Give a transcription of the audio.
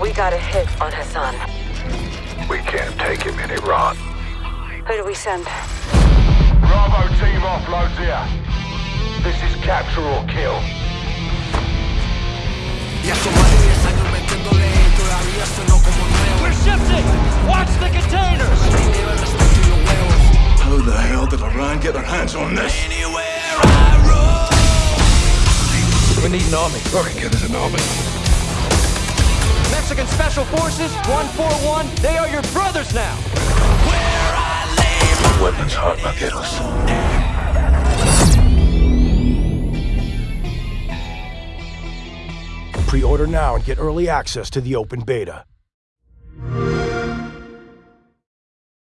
We got a hit on Hassan. We can't take him in Iran. Who do we send? Bravo team offloads here. This is capture or kill. We're shifting! Watch the containers! How the hell did Iran get their hands on this? We need an army. Rocket Kid is an army. Mexican Special Forces, 141, they are your brothers now! Where I lay my Weapons hard, vaqueros. Pre-order now and get early access to the open beta.